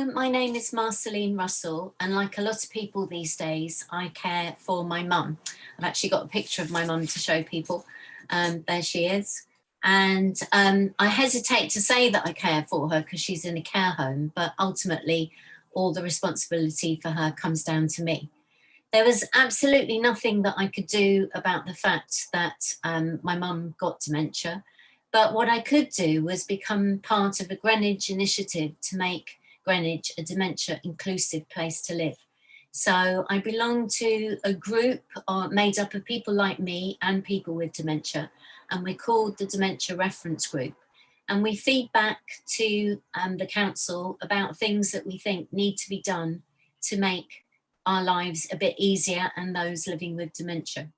Hello, my name is Marceline Russell and like a lot of people these days, I care for my mum. I've actually got a picture of my mum to show people. Um, there she is. And um, I hesitate to say that I care for her because she's in a care home, but ultimately all the responsibility for her comes down to me. There was absolutely nothing that I could do about the fact that um, my mum got dementia. But what I could do was become part of a Greenwich initiative to make Greenwich a dementia inclusive place to live. So I belong to a group uh, made up of people like me and people with dementia, and we're called the Dementia Reference Group. And we feed back to um, the council about things that we think need to be done to make our lives a bit easier and those living with dementia.